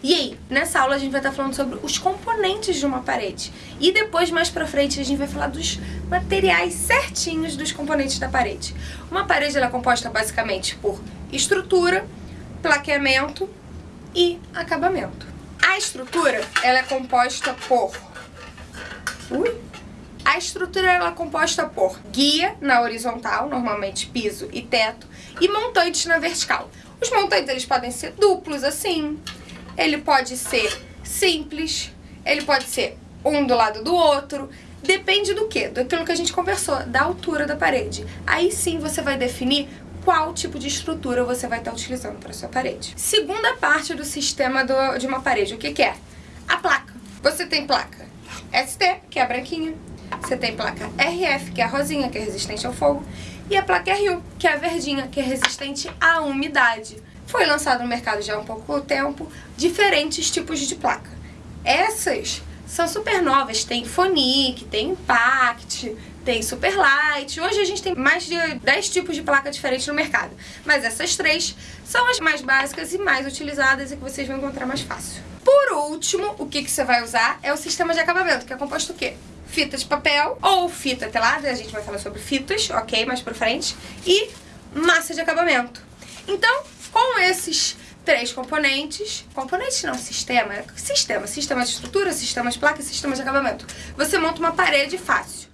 E aí, nessa aula a gente vai estar falando sobre os componentes de uma parede. E depois, mais pra frente, a gente vai falar dos materiais certinhos dos componentes da parede. Uma parede é composta basicamente por estrutura, plaqueamento e acabamento. A estrutura ela é composta por... Ui! A estrutura ela é composta por guia na horizontal, normalmente piso e teto, e montantes na vertical. Os montantes eles podem ser duplos, assim, ele pode ser simples, ele pode ser um do lado do outro, depende do que? Daquilo que a gente conversou, da altura da parede. Aí sim você vai definir qual tipo de estrutura você vai estar utilizando para sua parede. Segunda parte do sistema do, de uma parede, o que, que é? A placa. Você tem placa ST, que é branquinha, você tem placa RF, que é rosinha, que é resistente ao fogo, e a placa RU, que é verdinha, que é resistente à umidade. Foi lançado no mercado já há um pouco tempo diferentes tipos de placa. Essas são super novas, tem Phonic, tem Impact, tem Superlight. Hoje a gente tem mais de 10 tipos de placa diferentes no mercado. Mas essas três são as mais básicas e mais utilizadas e que vocês vão encontrar mais fácil. Por último, o que, que você vai usar é o sistema de acabamento, que é composto o quê? Fita de papel ou fita telada, a gente vai falar sobre fitas, ok, mais pra frente, e massa de acabamento. Então, esses três componentes, componentes não, sistema, sistema, sistema de estrutura, sistema de placa sistema de acabamento, você monta uma parede fácil.